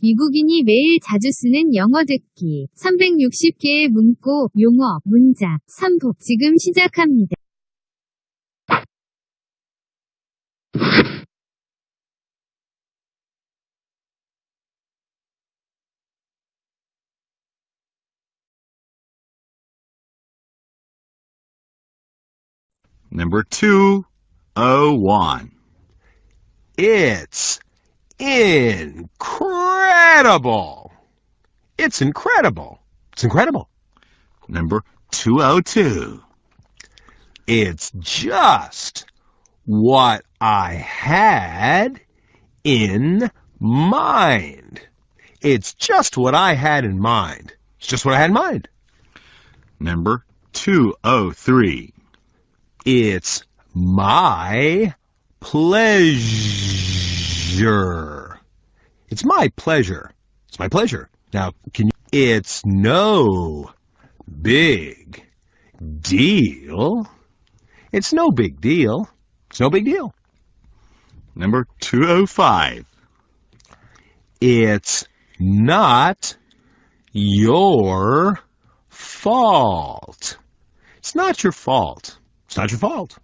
미국인이 매일 자주 쓰는 영어 듣기 360개의 문구, 용어, 문장, 삼복 지금 시작합니다. Number 201. It's incredible. It's incredible. It's incredible. Number 202. It's just what I had in mind. It's just what I had in mind. It's just what I had in mind. Number 203. It's my pleasure. It's my pleasure. It's my pleasure. Now, can you? It's no big deal. It's no big deal. It's no big deal. Number 205. It's not your fault. It's not your fault. It's not your fault.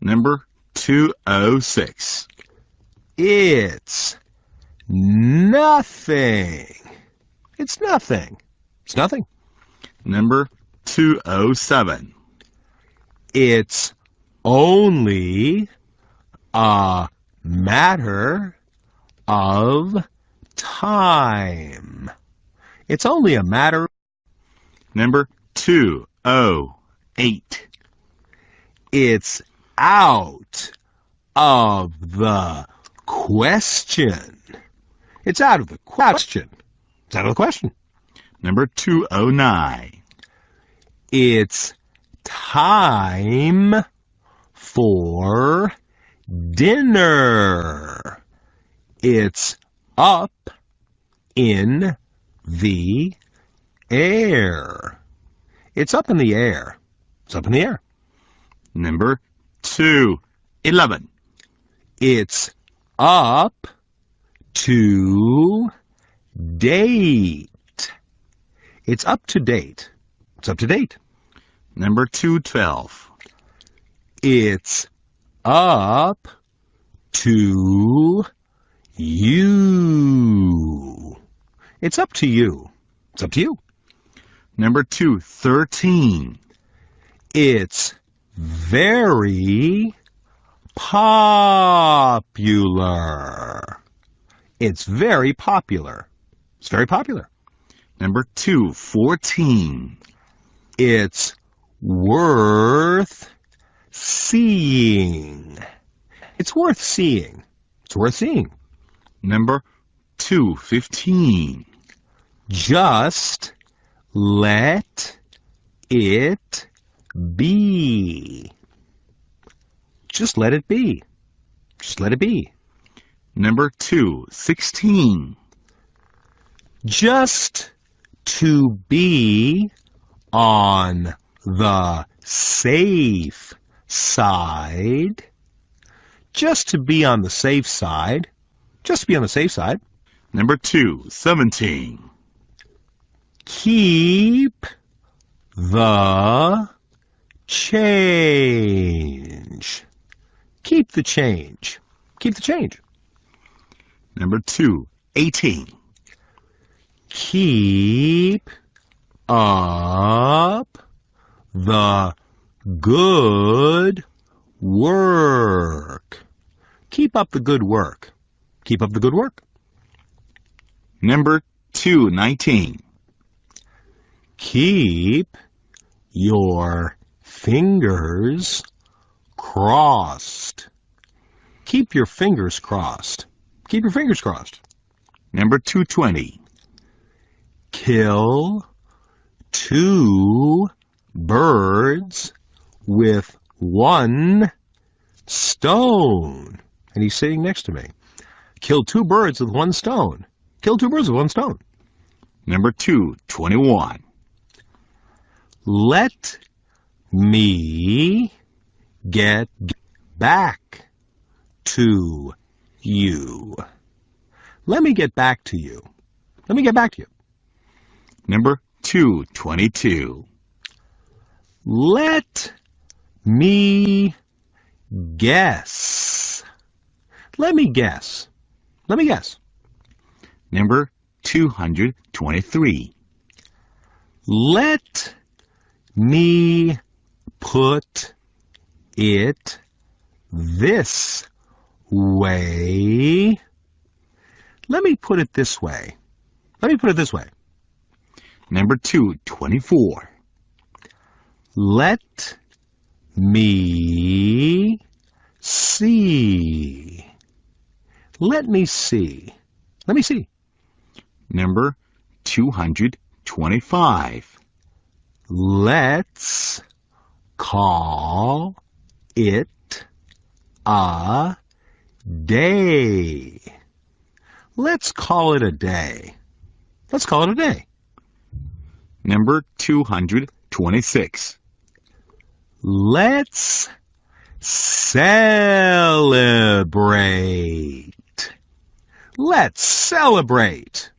Number 206. It's nothing. It's nothing. It's nothing. Number 207. It's only a matter of time. It's only a matter. Number 208. It's out of the question. It's out of the question. It's out of the question. Number 209. It's time for dinner. It's up in the air. It's up in the air. It's up in the air. Number 211. It's up to date. It's up to date. It's up to date. Number 212. It's up to you. It's up to you. It's up to you. Number 213. It's very popular. It's very popular. It's very popular. Number 214. It's worth seeing. It's worth seeing. It's worth seeing. Number 215. Just let it be. Just let it be. Just let it be. Number 216. Just to be on the safe side. Just to be on the safe side. Just to be on the safe side. Number 217. Keep the change. Keep the change. Keep the change. Number 218. Keep up the good work. Keep up the good work. Keep up the good work. Number 219. Keep your fingers crossed. Keep your fingers crossed. Keep your fingers crossed. Number 220. Kill two birds with one stone. And he's sitting next to me. Kill two birds with one stone. Kill two birds with one stone. Number 221. Let me get back to you. Let me get back to you. Let me get back to you. Number 222. Let me guess. Let me guess. Let me guess. Number 223. Let me put it this way. Let me put it this way. Let me put it this way. Number 224. Let me see. Let me see. Let me see. Number 225. Let's call it a day. Let's call it a day. Let's call it a day. Number 226. Let's celebrate. Let's celebrate.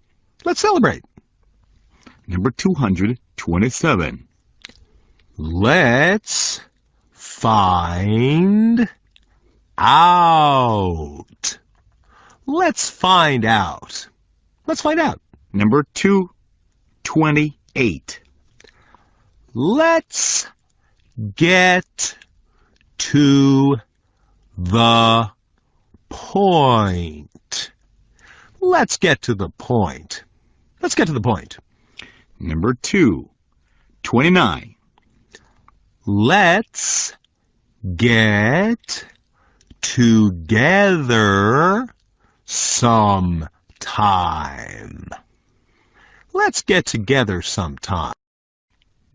Let's celebrate. Number 227. Let's find out. Let's find out. Let's find out. Number 228. Let's get to the point. Let's get to the point. Let's get to the point. Number 229. Let's get together sometime. Let's get together sometime.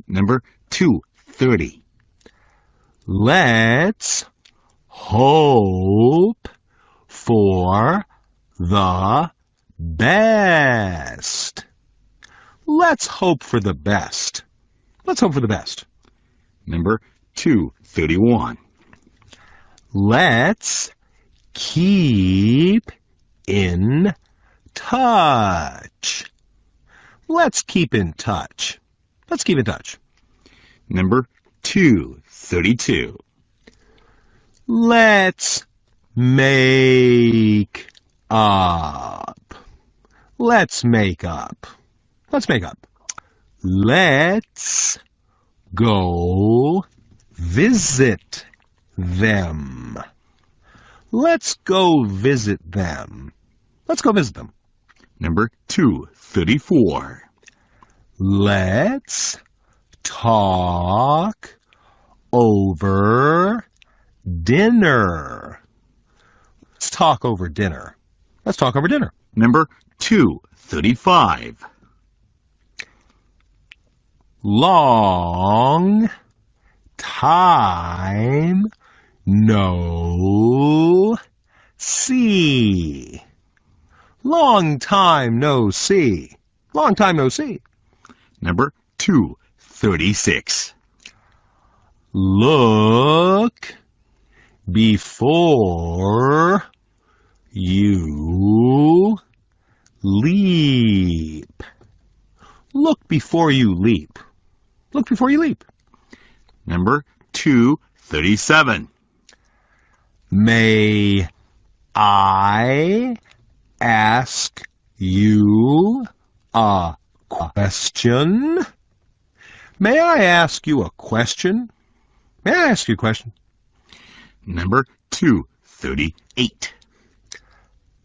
Number 230. Let's hope for the best. Let's hope for the best. Let's hope for the best. Number 231. Let's keep in touch. Let's keep in touch. Let's keep in touch. Number 232. Let's make up. Let's make up. Let's make up. Let's go visit them. Let's go visit them. Let's go visit them. Number 234. Let's talk over dinner. Let's talk over dinner. Let's talk over dinner. Number 235. Long time no see. Long time no see. Long time no see. Number 236. Look before you leap. Look before you leap. Look before you leap. Number 237. May I ask you a question? May I ask you a question? May I ask you a question? Number 238.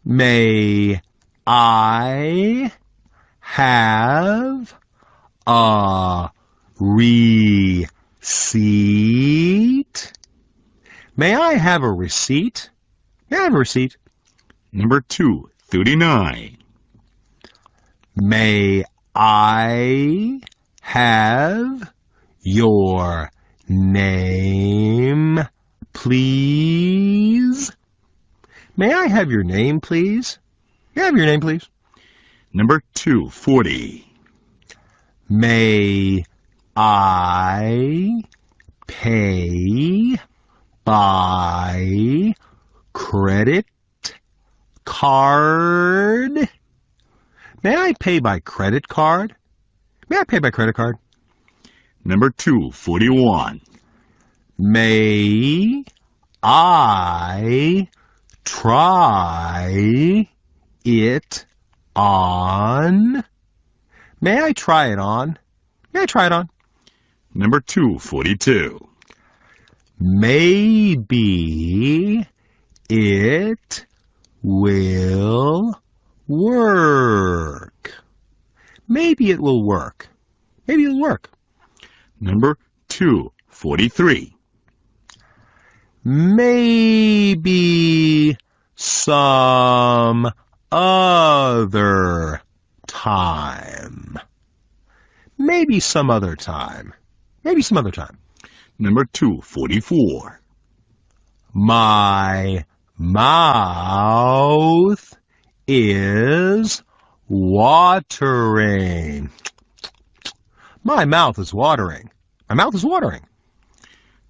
May I have a receipt? May I have a receipt? May I have a receipt? Number 239. May I have your name, please? May I have your name, please? May I have your name, please? Number 240. May I pay by credit card. May I pay by credit card? May I pay by credit card? Number 241. May I try it on? May I try it on? May I try it on? Number 242. Maybe it will work. Maybe it will work. Maybe it'll work. Number 243. Maybe some other time. Maybe some other time. Maybe some other time. Number 244. My mouth is watering. My mouth is watering. My mouth is watering.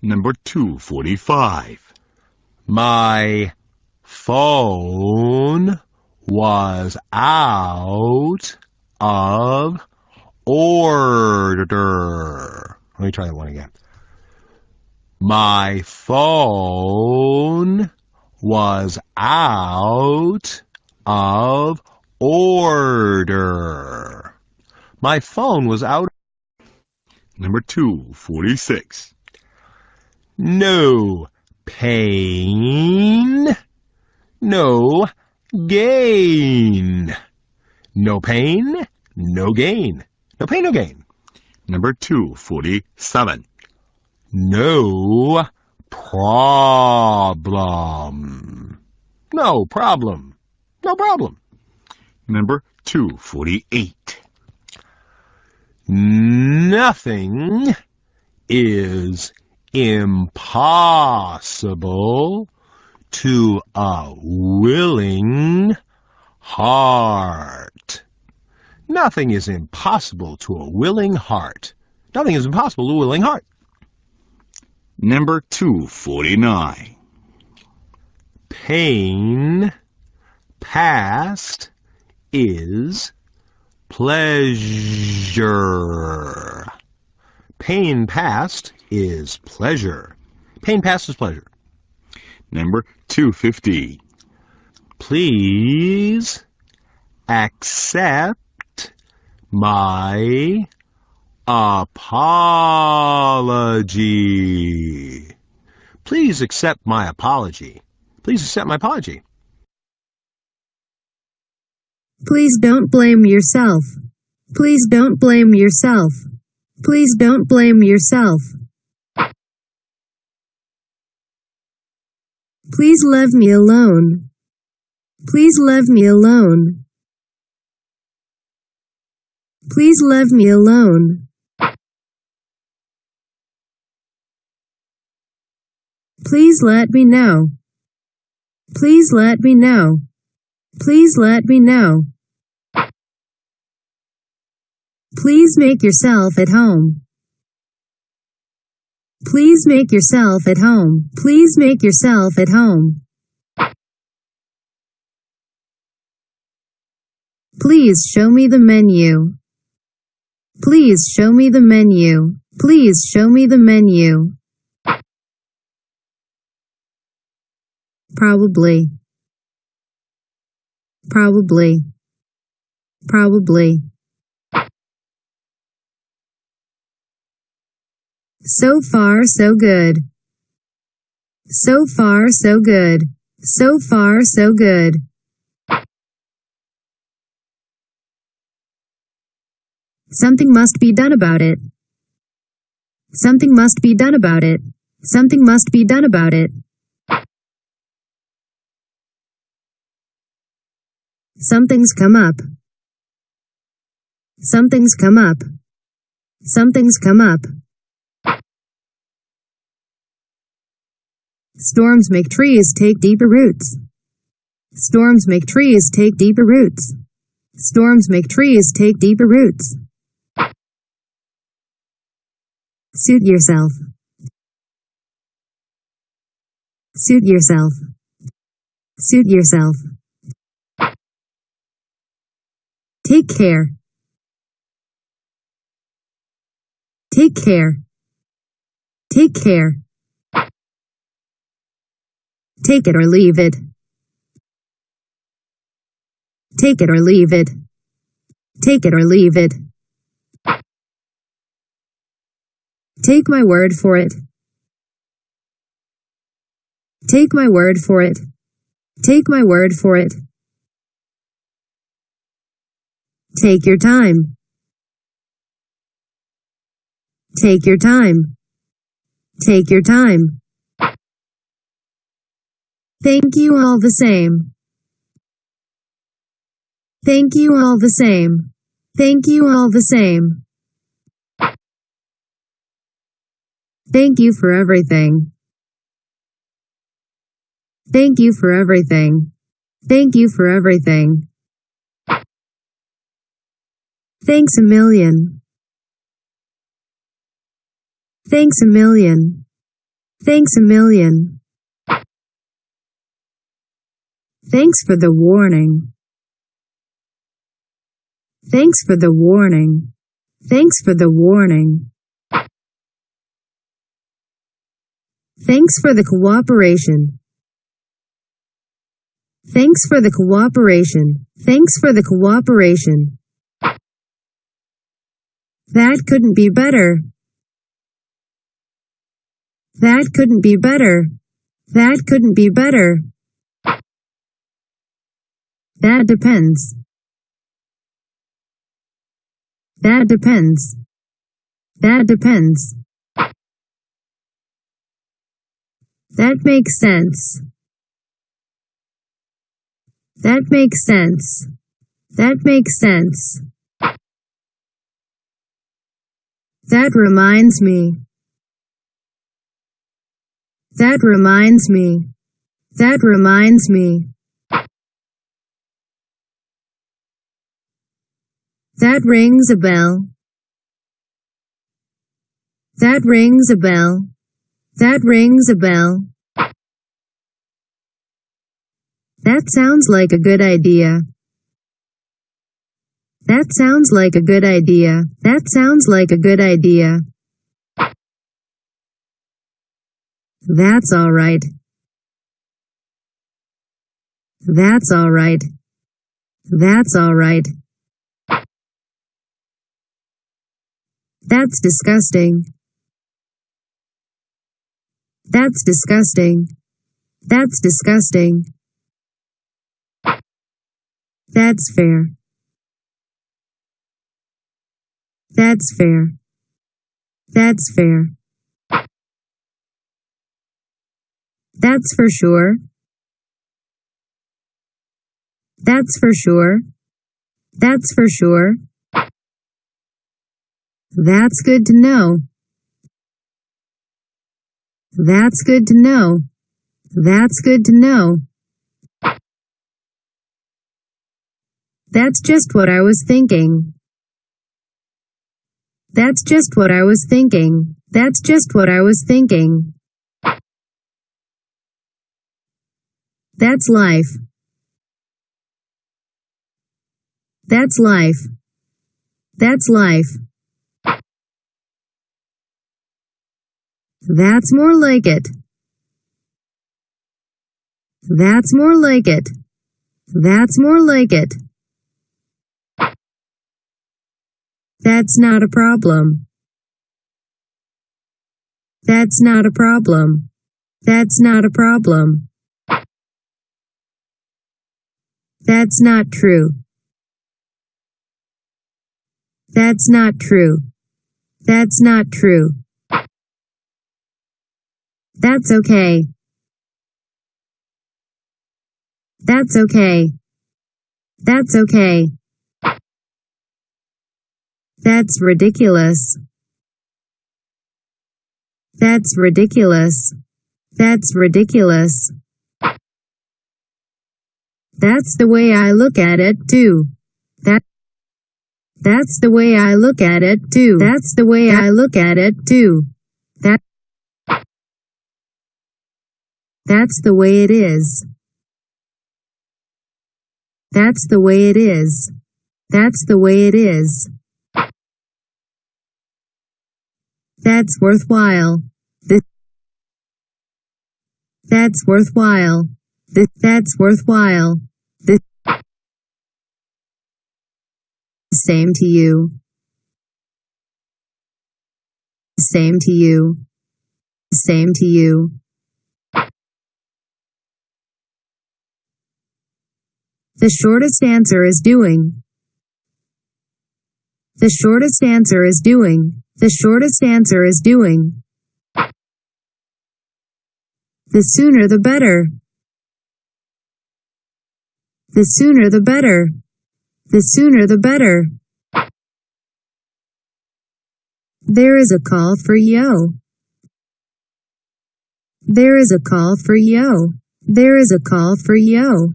Number 245. My phone was out of order. Let me try that one again. My phone was out of order. My phone was out. Number 246. No pain. No gain. No pain. No gain. No pain, no gain. Number 247. No problem. No problem. No problem. Number 248. Nothing is impossible to a willing heart. Nothing is impossible to a willing heart. Nothing is impossible to a willing heart. Number 249. Pain past is pleasure. Pain past is pleasure. Pain past is pleasure. Number 250. Please accept my apology. Please accept my apology. Please accept my apology. Please don't blame yourself. Please don't blame yourself. Please don't blame yourself. Please leave me alone. Please leave me alone. Please leave me alone. Please let me know. Please let me know. Please let me know. Please make yourself at home. Please make yourself at home. Please make yourself at home. Please show me the menu. Please show me the menu. Please show me the menu. Probably. Probably. Probably. So far so good. So far so good. So far so good. Something must be done about it. Something must be done about it. Something must be done about it. Something's come up. Something's come up. Something's come up. Storms make trees take deeper roots. Storms make trees take deeper roots. Storms make trees take deeper roots. Suit yourself. Suit yourself. Suit yourself. Take care. Take care. Take care. Take it or leave it. Take it or leave it. Take it or leave it. Take my word for it. Take my word for it. Take my word for it. Take your time. Take your time. Take your time. Thank you all the same. Thank you all the same. Thank you all the same. Thank you for everything. Thank you for everything. Thank you for everything. Thanks a million. Thanks a million. Thanks a million. Thanks for the warning. Thanks for the warning. Thanks for the warning. Thanks for the cooperation. Thanks for the cooperation. Thanks for the cooperation. That couldn't be better. That couldn't be better. That couldn't be better. That depends. That depends. That depends. That makes sense. That makes sense. That makes sense. That reminds me. That reminds me. That reminds me. That rings a bell. That rings a bell. That rings a bell. That sounds like a good idea. That sounds like a good idea. That sounds like a good idea. That's all right. That's all right. That's all right. That's disgusting. That's disgusting. That's disgusting. That's fair. That's fair. That's fair. That's for sure. That's for sure. That's for sure. That's good to know. That's good to know. That's good to know. That's just what I was thinking. That's just what I was thinking. That's just what I was thinking. That's life. That's life. That's life. That's more like it. That's more like it. That's more like it. That's not a problem. That's not a problem. That's not a problem. That's not true. That's not true. That's not true. That's okay. That's okay. That's okay. That's ridiculous. That's ridiculous. That's ridiculous. That's the way I look at it too. That That's the way I look at it too. That's the way I look at it too. That That's the way it is. That's the way it is. That's the way it is. That's worthwhile. The That's worthwhile. The That's worthwhile. The Same to you. Same to you. Same to you. The shortest answer is doing. The shortest answer is doing. The shortest answer is doing. The sooner the better. The sooner the better. The sooner the better. There is a call for yo. There is a call for yo. There is a call for yo.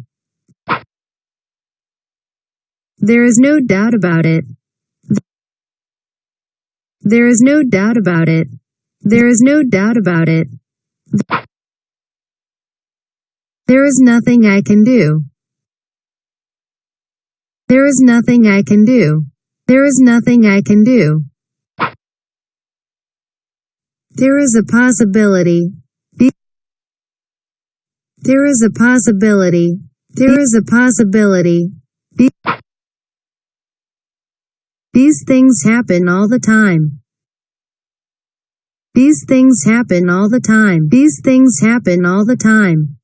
There is no doubt about it. There is no doubt about it. There is no doubt about it. There is nothing I can do. There is nothing I can do. There is nothing I can do. There is a possibility. There is a possibility. There is a possibility. These things happen all the time. These things happen all the time. These things happen all the time.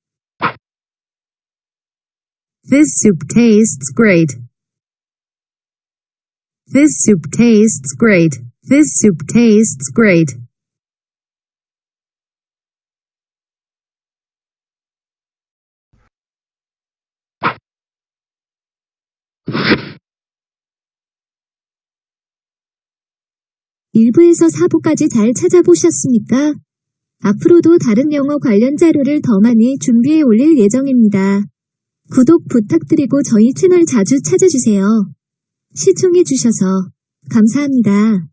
This soup tastes great. This soup tastes great. This soup tastes great. 일부에서 4부까지 잘 찾아보셨습니까? 앞으로도 다른 영어 관련 자료를 더 많이 준비해 올릴 예정입니다. 구독 부탁드리고 저희 채널 자주 찾아주세요. 시청해주셔서 감사합니다.